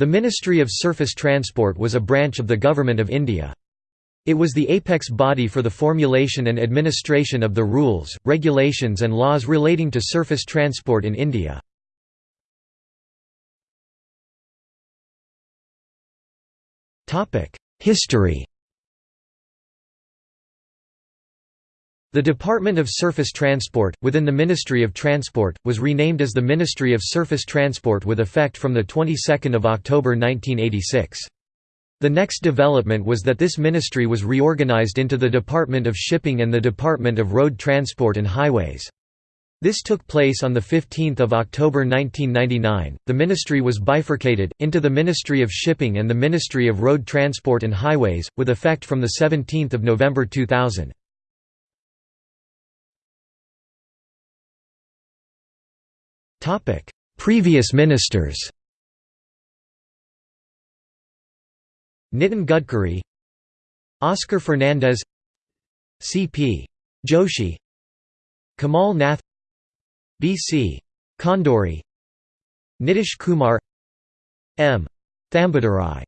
The Ministry of Surface Transport was a branch of the Government of India. It was the apex body for the formulation and administration of the rules, regulations and laws relating to surface transport in India. History The Department of Surface Transport, within the Ministry of Transport, was renamed as the Ministry of Surface Transport with effect from the 22nd of October 1986. The next development was that this ministry was reorganized into the Department of Shipping and the Department of Road Transport and Highways. This took place on 15 October 1999. The ministry was bifurcated, into the Ministry of Shipping and the Ministry of Road Transport and Highways, with effect from 17 November 2000. Previous ministers Nitin Gadkari Oscar Fernandes C.P. Joshi Kamal Nath B.C. Khanduri Nitish Kumar M. Thambidurai